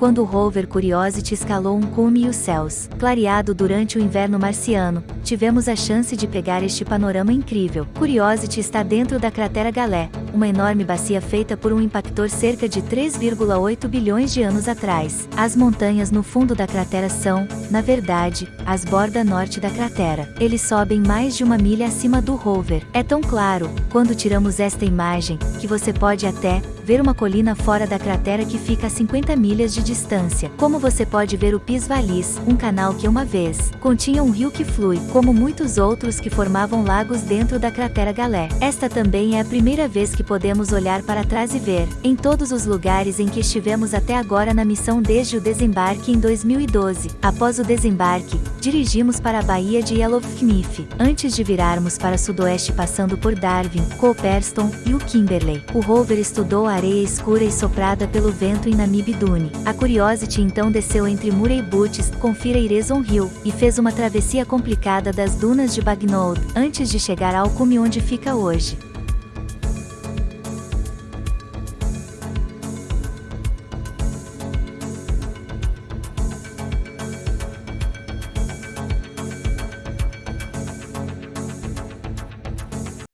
quando o rover Curiosity escalou um cume e os céus, clareado durante o inverno marciano, tivemos a chance de pegar este panorama incrível. Curiosity está dentro da cratera Galé, uma enorme bacia feita por um impactor cerca de 3,8 bilhões de anos atrás. As montanhas no fundo da cratera são, na verdade, as bordas norte da cratera. Eles sobem mais de uma milha acima do rover. É tão claro, quando tiramos esta imagem, que você pode até, ver uma colina fora da cratera que fica a 50 milhas de distância. Como você pode ver o Pis Valis, um canal que uma vez continha um rio que flui, como muitos outros que formavam lagos dentro da cratera Galé. Esta também é a primeira vez que podemos olhar para trás e ver, em todos os lugares em que estivemos até agora na missão desde o desembarque em 2012. Após o desembarque, dirigimos para a Baía de Yellowknife, antes de virarmos para sudoeste passando por Darwin, Cooperston e o Kimberley. O rover estudou a areia escura e soprada pelo vento em Namib Dune. A Curiosity então desceu entre Murray Butts, confira Irezon Hill, e fez uma travessia complicada das dunas de Bagnold, antes de chegar ao cume onde fica hoje.